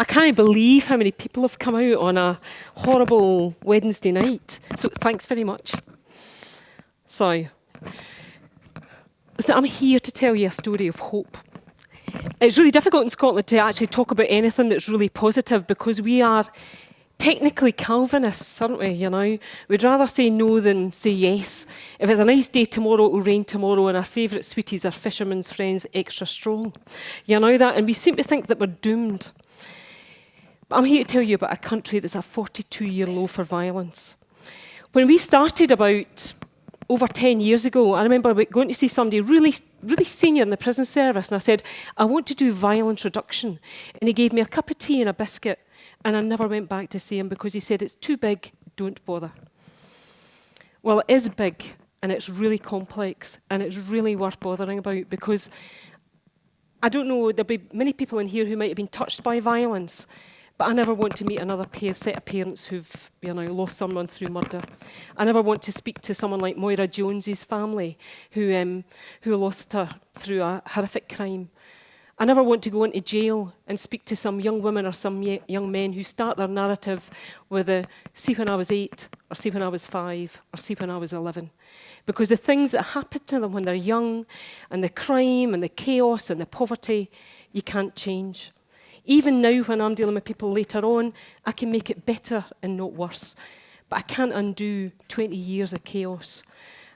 I can't believe how many people have come out on a horrible Wednesday night. So thanks very much. So, so I'm here to tell you a story of hope. It's really difficult in Scotland to actually talk about anything that's really positive because we are technically Calvinists, aren't we, you know? We'd rather say no than say yes. If it's a nice day tomorrow, it will rain tomorrow, and our favourite sweeties are fishermen's friends extra strong. You know that? And we seem to think that we're doomed. But I'm here to tell you about a country that's a 42-year low for violence. When we started about over 10 years ago, I remember going to see somebody really, really senior in the prison service, and I said, I want to do violence reduction. And he gave me a cup of tea and a biscuit and I never went back to see him because he said, it's too big, don't bother. Well, it is big and it's really complex and it's really worth bothering about because I don't know, there'll be many people in here who might have been touched by violence, but I never want to meet another pair, set of parents who've you know, lost someone through murder. I never want to speak to someone like Moira Jones's family who, um, who lost her through a horrific crime. I never want to go into jail and speak to some young women or some young men who start their narrative with a see when I was eight, or see when I was five, or see when I was 11. Because the things that happen to them when they're young, and the crime, and the chaos, and the poverty, you can't change. Even now, when I'm dealing with people later on, I can make it better and not worse. But I can't undo 20 years of chaos.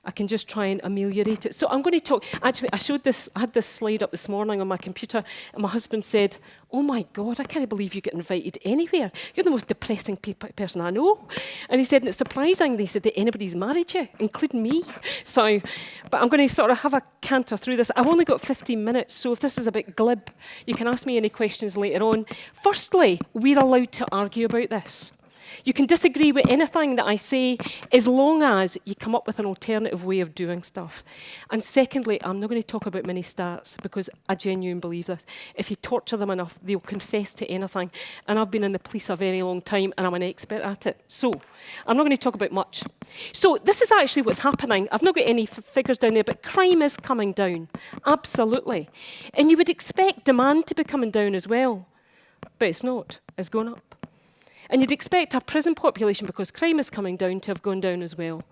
I can just try and ameliorate it. So I'm going to talk, actually, I showed this, I had this slide up this morning on my computer, and my husband said, oh my God, I can't believe you get invited anywhere. You're the most depressing pe person I know. And he said, it's surprising, they said, that anybody's married you, including me. So, but I'm going to sort of have a canter through this. I've only got 15 minutes, so if this is a bit glib, you can ask me any questions later on. Firstly, we're allowed to argue about this. You can disagree with anything that I say as long as you come up with an alternative way of doing stuff. And secondly, I'm not going to talk about many stats because I genuinely believe this. If you torture them enough, they'll confess to anything. And I've been in the police a very long time and I'm an expert at it. So I'm not going to talk about much. So this is actually what's happening. I've not got any figures down there, but crime is coming down. Absolutely. And you would expect demand to be coming down as well. But it's not. It's going up. And you'd expect our prison population, because crime is coming down, to have gone down as well.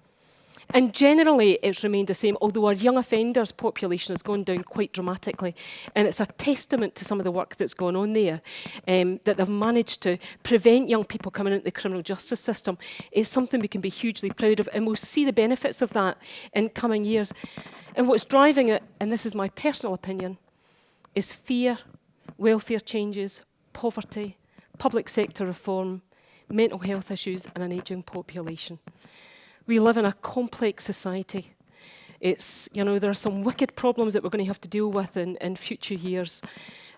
And generally, it's remained the same, although our young offenders population has gone down quite dramatically. And it's a testament to some of the work that's gone on there, um, that they've managed to prevent young people coming into the criminal justice system. It's something we can be hugely proud of, and we'll see the benefits of that in coming years. And what's driving it, and this is my personal opinion, is fear, welfare changes, poverty, public sector reform, mental health issues and an ageing population. We live in a complex society. It's, you know, there are some wicked problems that we're going to have to deal with in, in future years.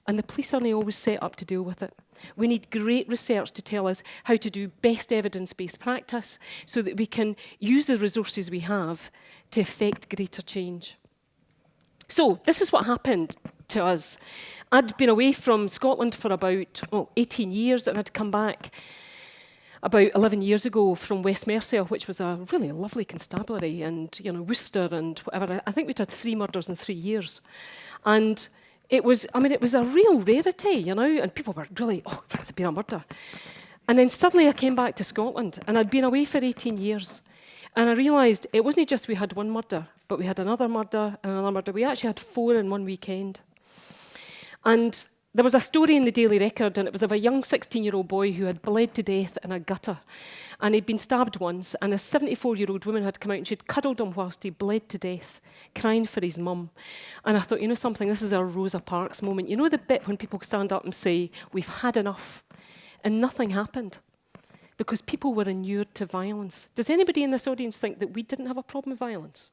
And the police aren't always set up to deal with it. We need great research to tell us how to do best evidence-based practice so that we can use the resources we have to effect greater change. So this is what happened to us. I'd been away from Scotland for about oh, 18 years and I'd come back about 11 years ago from West Mercia, which was a really lovely constabulary, and you know Worcester and whatever. I think we'd had three murders in three years, and it was, I mean, it was a real rarity, you know, and people were really, oh, that's been a murder. And then suddenly I came back to Scotland, and I'd been away for 18 years, and I realised it wasn't just we had one murder, but we had another murder and another murder. We actually had four in one weekend. And there was a story in the Daily Record, and it was of a young 16-year-old boy who had bled to death in a gutter. And he'd been stabbed once, and a 74-year-old woman had come out and she'd cuddled him whilst he bled to death, crying for his mum. And I thought, you know something, this is our Rosa Parks moment. You know the bit when people stand up and say, we've had enough, and nothing happened because people were inured to violence. Does anybody in this audience think that we didn't have a problem with violence?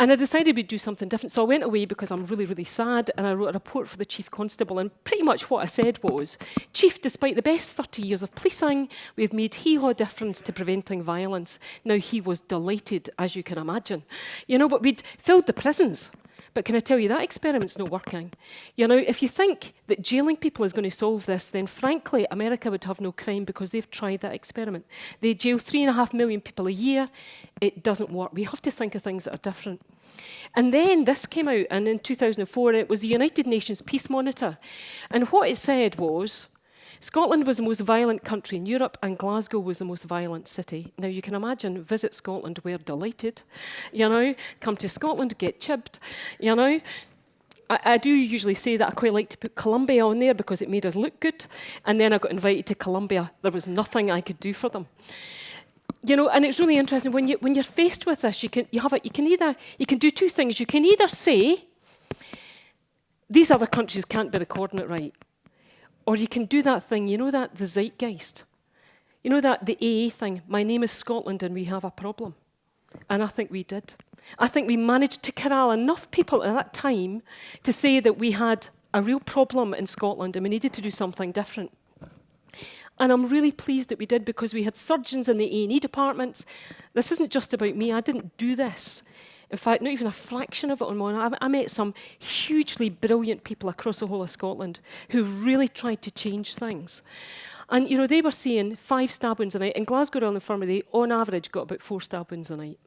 And I decided we'd do something different. So I went away because I'm really, really sad, and I wrote a report for the Chief Constable. And pretty much what I said was, Chief, despite the best 30 years of policing, we've made hee-haw difference to preventing violence. Now, he was delighted, as you can imagine. You know, but we'd filled the prisons But can I tell you, that experiment's not working. You know, if you think that jailing people is going to solve this, then frankly, America would have no crime because they've tried that experiment. They jail three and a half million people a year. It doesn't work. We have to think of things that are different. And then this came out, and in 2004, it was the United Nations Peace Monitor. And what it said was, Scotland was the most violent country in Europe and Glasgow was the most violent city. Now you can imagine, visit Scotland, we're delighted. You know, come to Scotland, get chipped, you know. I, I, do usually say that I quite like to put Colombia on there because it made us look good. And then I got invited to Colombia. There was nothing I could do for them. You know, and it's really interesting when you when you're faced with this, you can you have it, you can either you can do two things. You can either say, these other countries can't be recording it right. Or you can do that thing, you know that, the zeitgeist. You know that, the AA thing, my name is Scotland and we have a problem. And I think we did. I think we managed to corral enough people at that time to say that we had a real problem in Scotland and we needed to do something different. And I'm really pleased that we did because we had surgeons in the A&E departments. This isn't just about me, I didn't do this. In fact, not even a fraction of it on my own. I, I met some hugely brilliant people across the whole of Scotland who really tried to change things. And, you know, they were seeing five stab wounds a night. In Glasgow Royal Infirmary, on average, got about four stab wounds a night.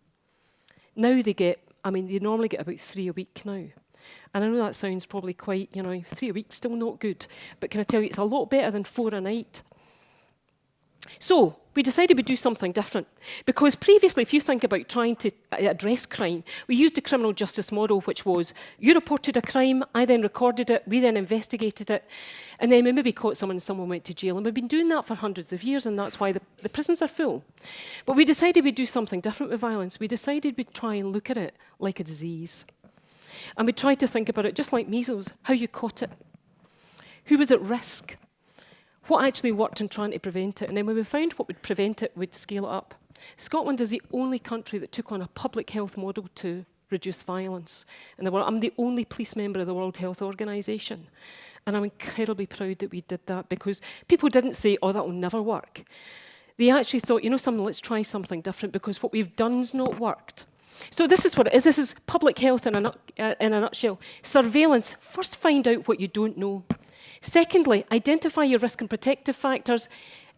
Now they get, I mean, they normally get about three a week now. And I know that sounds probably quite, you know, three a week, still not good. But can I tell you, it's a lot better than four a night. So, we decided we'd do something different. Because previously, if you think about trying to uh, address crime, we used a criminal justice model, which was you reported a crime, I then recorded it, we then investigated it, and then we maybe caught someone and someone went to jail. And we've been doing that for hundreds of years, and that's why the, the prisons are full. But we decided we'd do something different with violence. We decided we'd try and look at it like a disease. And we tried to think about it just like measles, how you caught it, who was at risk, what actually worked in trying to prevent it. And then when we found what would prevent it, we'd scale it up. Scotland is the only country that took on a public health model to reduce violence in the world. I'm the only police member of the World Health Organization. And I'm incredibly proud that we did that because people didn't say, oh, that will never work. They actually thought, you know something, let's try something different because what we've done's not worked. So this is what it is. This is public health in a, uh, in a nutshell. Surveillance. First find out what you don't know. Secondly, identify your risk and protective factors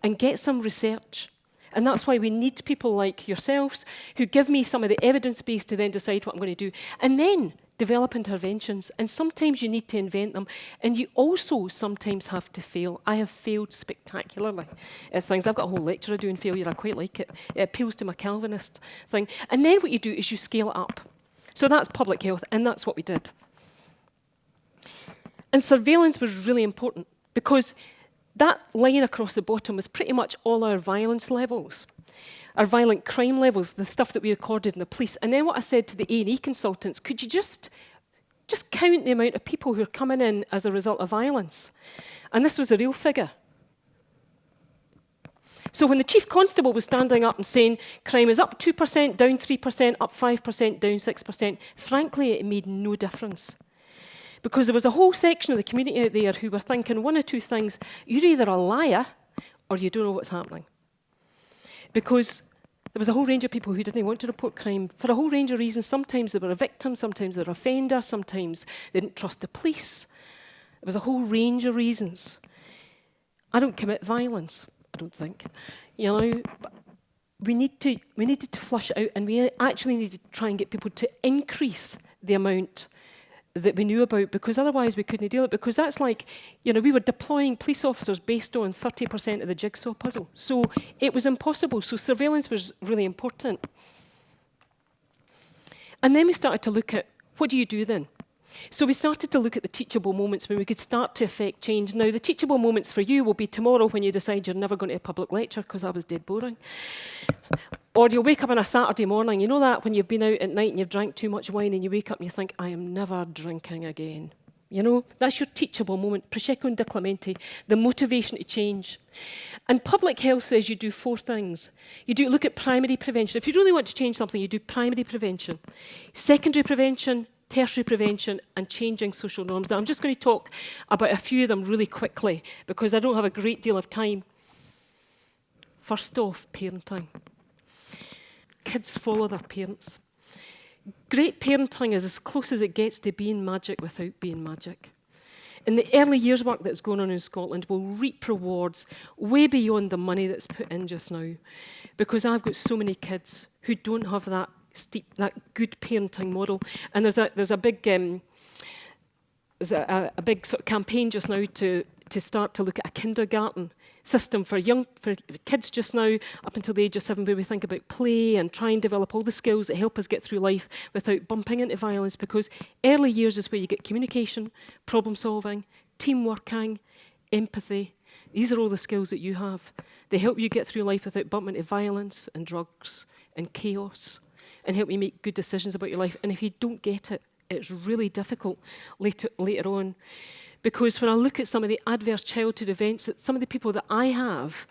and get some research. And that's why we need people like yourselves who give me some of the evidence base to then decide what I'm going to do. And then develop interventions. And sometimes you need to invent them. And you also sometimes have to fail. I have failed spectacularly at things. I've got a whole lecture I do in failure. I quite like it. It appeals to my Calvinist thing. And then what you do is you scale up. So that's public health, and that's what we did. And surveillance was really important because that line across the bottom was pretty much all our violence levels, our violent crime levels, the stuff that we recorded in the police. And then what I said to the A&E consultants, could you just, just count the amount of people who are coming in as a result of violence? And this was a real figure. So when the chief constable was standing up and saying crime is up 2%, down 3%, up 5%, down 6%, frankly, it made no difference. Because there was a whole section of the community out there who were thinking one or two things. You're either a liar or you don't know what's happening. Because there was a whole range of people who didn't want to report crime for a whole range of reasons. Sometimes they were a victim, sometimes they were a offender, sometimes they didn't trust the police. There was a whole range of reasons. I don't commit violence, I don't think. You know, we need to we needed to flush it out and we actually needed to try and get people to increase the amount that we knew about because otherwise we couldn't deal it because that's like, you know, we were deploying police officers based on 30% of the jigsaw puzzle. So it was impossible. So surveillance was really important. And then we started to look at what do you do then? So we started to look at the teachable moments when we could start to affect change. Now, the teachable moments for you will be tomorrow when you decide you're never going to a public lecture because I was dead boring. Or you'll wake up on a Saturday morning, you know that when you've been out at night and you've drank too much wine and you wake up and you think, I am never drinking again. You know, that's your teachable moment. Prosecco and DiClemente, the motivation to change. And public health says you do four things. You do look at primary prevention. If you really want to change something, you do primary prevention. Secondary prevention, tertiary prevention and changing social norms. Now, I'm just going to talk about a few of them really quickly because I don't have a great deal of time. First off, parenting kids follow their parents. great parenting is as close as it gets to being magic without being magic. And the early years work that's going on in Scotland will reap rewards way beyond the money that's put in just now. Because I've got so many kids who don't have that steep, that good parenting model. And there's a, there's a big, um, there's a, a, big sort of campaign just now to, to start to look at a kindergarten system for young for kids just now up until the age of seven where we think about play and try and develop all the skills that help us get through life without bumping into violence because early years is where you get communication, problem solving, team working, empathy. These are all the skills that you have. They help you get through life without bumping into violence and drugs and chaos and help you make good decisions about your life. And if you don't get it, it's really difficult later, later on. Because when I look at some of the adverse childhood events that some of the people that I have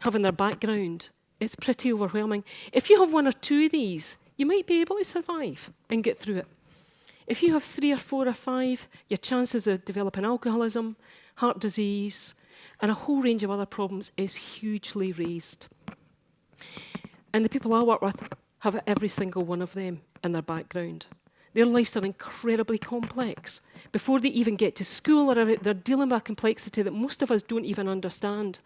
have in their background, it's pretty overwhelming. If you have one or two of these, you might be able to survive and get through it. If you have three or four or five, your chances of developing alcoholism, heart disease, and a whole range of other problems is hugely raised. And the people I work with have every single one of them in their background. Their lives are incredibly complex. Before they even get to school, they're dealing with a complexity that most of us don't even understand.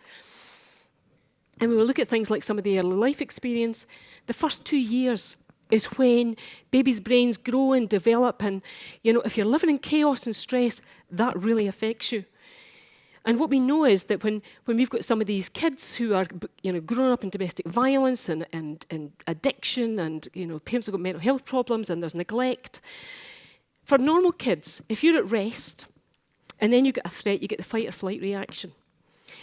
And when we look at things like some of the early life experience, the first two years is when babies' brains grow and develop. And, you know, if you're living in chaos and stress, that really affects you. And what we know is that when, when we've got some of these kids who are you know, growing up in domestic violence and, and, and addiction and you know, parents have got mental health problems and there's neglect, for normal kids, if you're at rest and then you get a threat, you get the fight or flight reaction.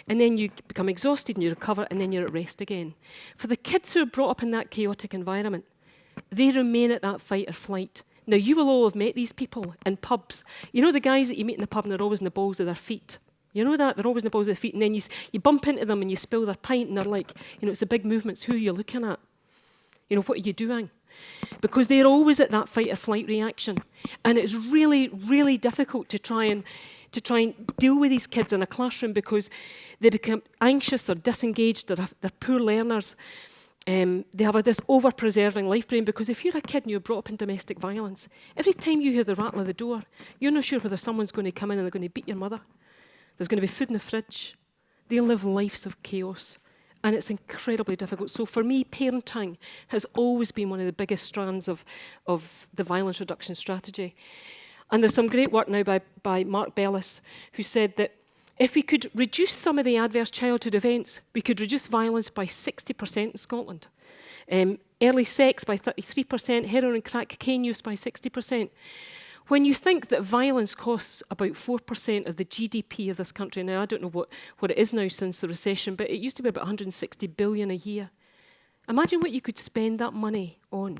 And then you become exhausted and you recover and then you're at rest again. For the kids who are brought up in that chaotic environment, they remain at that fight or flight. Now, you will all have met these people in pubs. You know the guys that you meet in the pub and they're always in the balls of their feet? You know that? They're always in the balls of their feet. And then you, you bump into them and you spill their pint and they're like, you know, it's the big movements. Who are you looking at? You know, what are you doing? Because they're always at that fight or flight reaction. And it's really, really difficult to try and to try and deal with these kids in a classroom because they become anxious, they're disengaged, they're, they're poor learners. Um, they have a, this over-preserving life brain because if you're a kid and you're brought up in domestic violence, every time you hear the rattle of the door, you're not sure whether someone's going to come in and they're going to beat your mother. There's going to be food in the fridge. They live lives of chaos. And it's incredibly difficult. So for me, parenting has always been one of the biggest strands of, of the violence reduction strategy. And there's some great work now by, by Mark Bellis, who said that if we could reduce some of the adverse childhood events, we could reduce violence by 60% in Scotland. Um, early sex by 33%, heroin and crack cocaine use by 60%. When you think that violence costs about 4% of the GDP of this country, now I don't know what, what it is now since the recession, but it used to be about 160 billion a year. Imagine what you could spend that money on.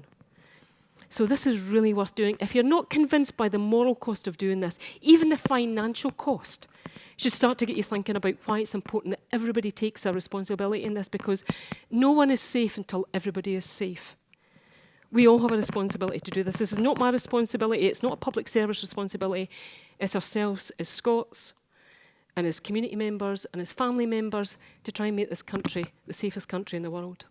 So this is really worth doing. If you're not convinced by the moral cost of doing this, even the financial cost, should start to get you thinking about why it's important that everybody takes a responsibility in this because no one is safe until everybody is safe. We all have a responsibility to do this. This is not my responsibility. It's not a public service responsibility. It's ourselves as Scots and as community members and as family members to try and make this country the safest country in the world.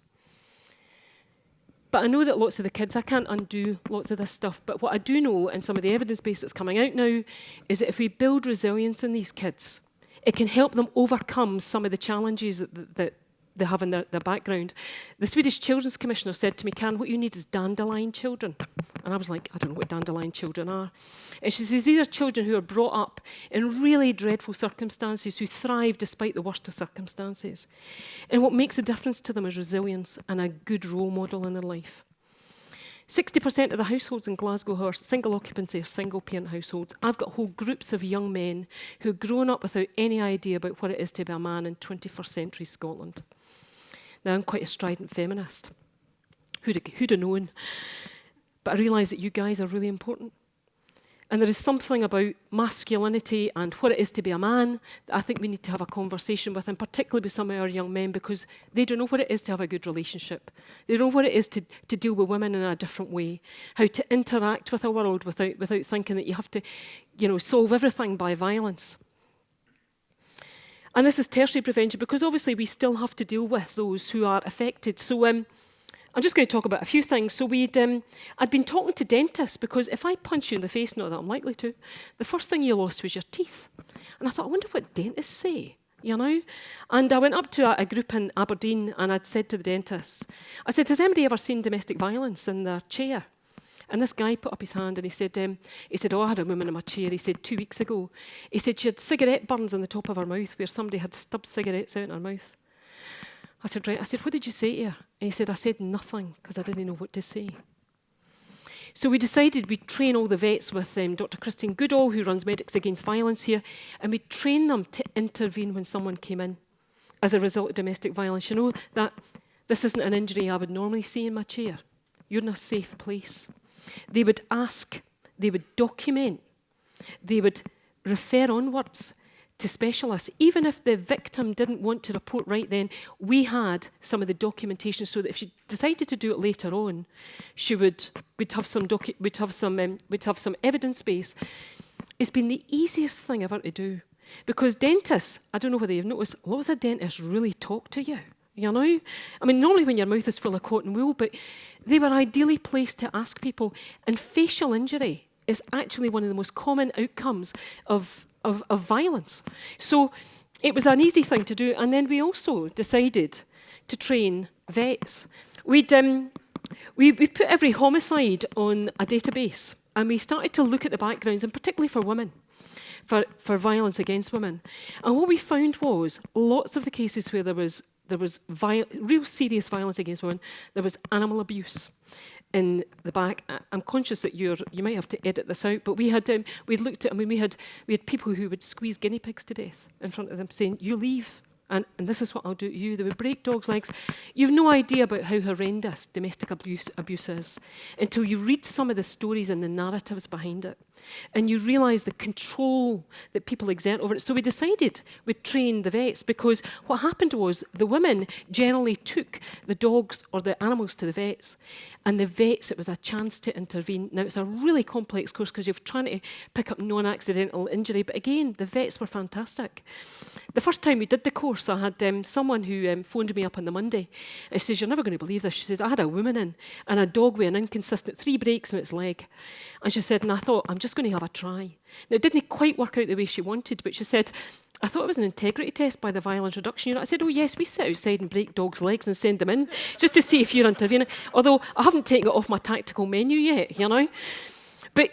But I know that lots of the kids, I can't undo lots of this stuff, but what I do know, and some of the evidence base that's coming out now, is that if we build resilience in these kids, it can help them overcome some of the challenges that, that, they have in their, their background. The Swedish Children's Commissioner said to me, Can, what you need is dandelion children. And I was like, I don't know what dandelion children are. And she says, These are children who are brought up in really dreadful circumstances, who thrive despite the worst of circumstances. And what makes a difference to them is resilience and a good role model in their life. 60% of the households in Glasgow are single occupancy or single parent households. I've got whole groups of young men who have grown up without any idea about what it is to be a man in 21st century Scotland. Now, I'm quite a strident feminist. Who'd who'd have known? But I realise that you guys are really important. And there is something about masculinity and what it is to be a man that I think we need to have a conversation with, and particularly with some of our young men, because they don't know what it is to have a good relationship. They don't know what it is to, to deal with women in a different way, how to interact with a world without, without thinking that you have to you know, solve everything by violence. And this is tertiary prevention because obviously we still have to deal with those who are affected. So um, I'm just going to talk about a few things. So we'd, um, I'd been talking to dentists because if I punch you in the face, not that I'm likely to, the first thing you lost was your teeth. And I thought, I wonder what dentists say, you know? And I went up to a, a group in Aberdeen and I'd said to the dentists, I said, has anybody ever seen domestic violence in their chair? And this guy put up his hand and he said, um, he said, oh, I had a woman in my chair. He said, two weeks ago. He said she had cigarette burns on the top of her mouth where somebody had stubbed cigarettes out in her mouth. I said, right. I said, what did you say to her? And he said, I said nothing because I didn't know what to say. So we decided we'd train all the vets with um, Dr. Christine Goodall, who runs Medics Against Violence here, and we'd train them to intervene when someone came in as a result of domestic violence. You know that this isn't an injury I would normally see in my chair. You're in a safe place. They would ask, they would document, they would refer onwards to specialists. Even if the victim didn't want to report right then, we had some of the documentation so that if she decided to do it later on, she would we'd have some docu we'd have some um, we'd have some evidence base. It's been the easiest thing ever to do. Because dentists, I don't know whether you've noticed, lots of dentists really talk to you. you know? I mean, normally when your mouth is full of cotton wool, but they were ideally placed to ask people. And facial injury is actually one of the most common outcomes of, of, of violence. So it was an easy thing to do. And then we also decided to train vets. We'd, um, we, we put every homicide on a database and we started to look at the backgrounds, and particularly for women. For, for violence against women. And what we found was lots of the cases where there was there was real serious violence against women. There was animal abuse in the back. I'm conscious that you're, you might have to edit this out, but we had, um, we looked at, I mean, we had, we had people who would squeeze guinea pigs to death in front of them saying, you leave, and, and this is what I'll do to you. They would break dogs' legs. You've no idea about how horrendous domestic abuse, abuse is until you read some of the stories and the narratives behind it. And you realise the control that people exert over it. So we decided we'd train the vets because what happened was the women generally took the dogs or the animals to the vets and the vets, it was a chance to intervene. Now it's a really complex course because you're trying to pick up non-accidental injury, but again, the vets were fantastic. The first time we did the course, I had um, someone who um, phoned me up on the Monday she says, you're never going to believe this. She says, I had a woman in and a dog with an inconsistent three breaks in its leg. And she said, and I thought, I'm just going to have a try. Now, it didn't quite work out the way she wanted, but she said, I thought it was an integrity test by the violence reduction unit. I said, oh yes, we sit outside and break dogs' legs and send them in, just to see if you're intervening. Although I haven't taken it off my tactical menu yet, you know. But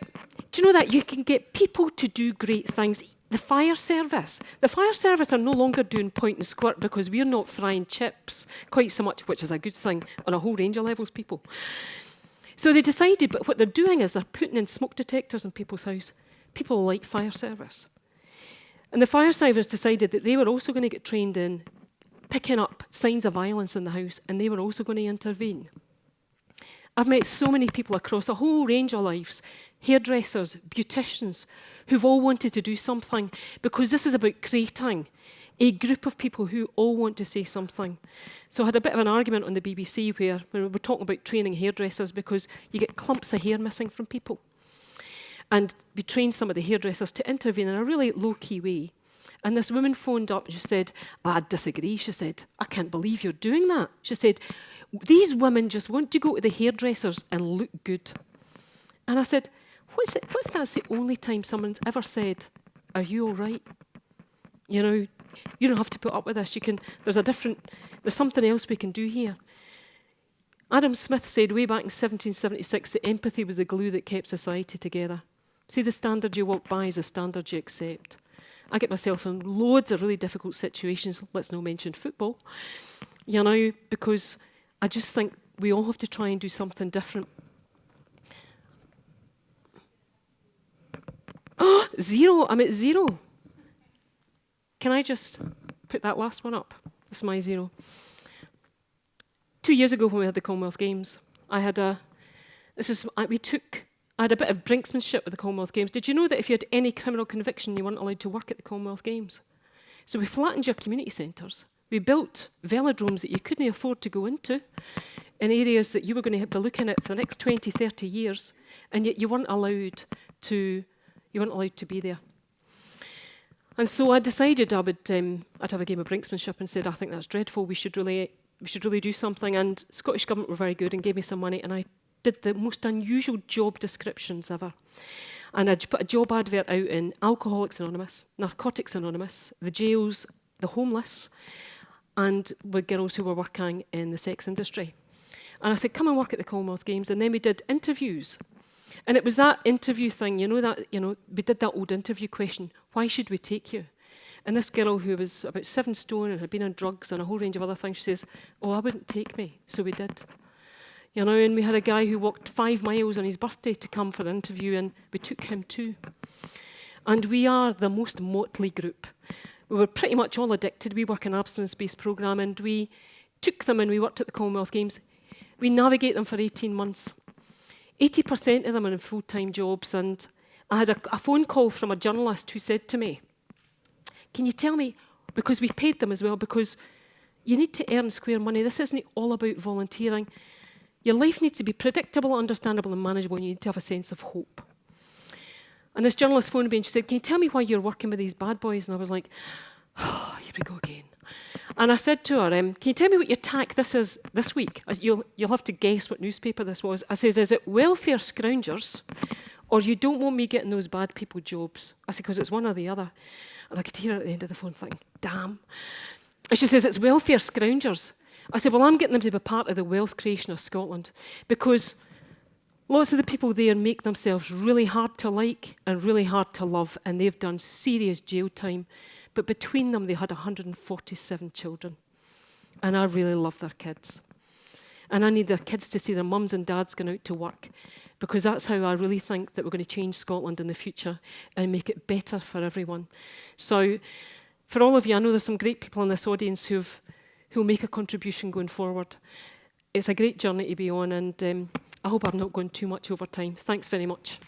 do you know that you can get people to do great things? The fire service. The fire service are no longer doing point and squirt because we're not frying chips quite so much, which is a good thing on a whole range of levels, people. So they decided, but what they're doing is they're putting in smoke detectors in people's house. People like fire service. And the fire service decided that they were also going to get trained in picking up signs of violence in the house and they were also going to intervene. I've met so many people across a whole range of lives, hairdressers, beauticians, who've all wanted to do something because this is about creating a group of people who all want to say something. So I had a bit of an argument on the BBC where, we were talking about training hairdressers because you get clumps of hair missing from people. And we trained some of the hairdressers to intervene in a really low-key way. And this woman phoned up and she said, I disagree. She said, I can't believe you're doing that. She said, these women just want to go to the hairdressers and look good. And I said, What's it, what if that's the only time someone's ever said, are you all right? You know, you don't have to put up with this. You can, there's a different, there's something else we can do here. Adam Smith said way back in 1776 that empathy was the glue that kept society together. See, the standard you walk by is a standard you accept. I get myself in loads of really difficult situations, let's not mention football, you know, because I just think we all have to try and do something different. Zero, I'm at zero. Can I just put that last one up? This is my zero. Two years ago when we had the Commonwealth Games, I had a, this is, we took, I had a bit of brinksmanship with the Commonwealth Games. Did you know that if you had any criminal conviction, you weren't allowed to work at the Commonwealth Games? So we flattened your community centres. We built velodromes that you couldn't afford to go into in areas that you were going to be looking at for the next 20, 30 years, and yet you weren't allowed to, you weren't allowed to be there. And so I decided I would, um, I'd have a game of brinksmanship and said, I think that's dreadful, we should really, we should really do something. And Scottish Government were very good and gave me some money and I did the most unusual job descriptions ever. And I put a job advert out in Alcoholics Anonymous, Narcotics Anonymous, the jails, the homeless, and with girls who were working in the sex industry. And I said, come and work at the Commonwealth Games. And then we did interviews And it was that interview thing, you know, that, you know, we did that old interview question, why should we take you? And this girl who was about seven stone and had been on drugs and a whole range of other things, she says, oh, I wouldn't take me. So we did. You know, and we had a guy who walked five miles on his birthday to come for the interview and we took him too. And we are the most motley group. We were pretty much all addicted. We work in abstinence-based programme and we took them and we worked at the Commonwealth Games. We navigate them for 18 months. 80% of them are in full-time jobs and I had a, a phone call from a journalist who said to me, can you tell me, because we paid them as well, because you need to earn square money. This isn't all about volunteering. Your life needs to be predictable, understandable and manageable and you need to have a sense of hope. And this journalist phoned me and she said, can you tell me why you're working with these bad boys? And I was like, oh, here we go again. And I said to her, um, can you tell me what your tack this is this week? You'll, you'll have to guess what newspaper this was. I said, is it welfare scroungers or you don't want me getting those bad people jobs? I said, because it's one or the other. And I could hear her at the end of the phone thinking, damn. And she says, it's welfare scroungers. I said, well, I'm getting them to be part of the wealth creation of Scotland because lots of the people there make themselves really hard to like and really hard to love, and they've done serious jail time. But between them, they had 147 children. And I really love their kids. And I need their kids to see their mums and dads going out to work because that's how I really think that we're going to change Scotland in the future and make it better for everyone. So for all of you, I know there's some great people in this audience who've who'll make a contribution going forward. It's a great journey to be on and um, I hope I've not gone too much over time. Thanks very much.